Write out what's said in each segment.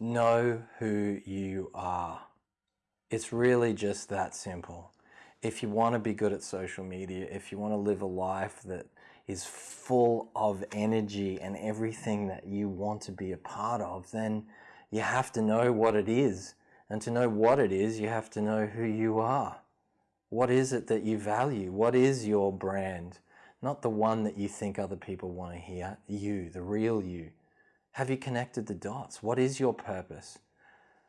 Know who you are. It's really just that simple. If you want to be good at social media, if you want to live a life that is full of energy and everything that you want to be a part of, then you have to know what it is. And to know what it is, you have to know who you are. What is it that you value? What is your brand? Not the one that you think other people want to hear, you, the real you. Have you connected the dots? What is your purpose?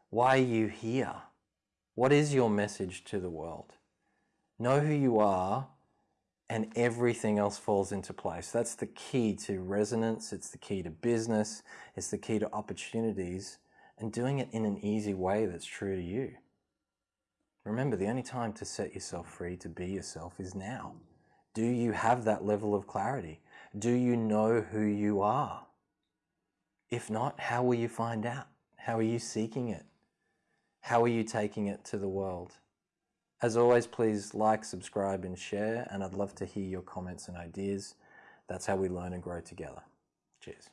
Why are you here? What is your message to the world? Know who you are and everything else falls into place. That's the key to resonance. It's the key to business. It's the key to opportunities and doing it in an easy way that's true to you. Remember, the only time to set yourself free to be yourself is now. Do you have that level of clarity? Do you know who you are? If not, how will you find out? How are you seeking it? How are you taking it to the world? As always, please like, subscribe, and share, and I'd love to hear your comments and ideas. That's how we learn and grow together. Cheers.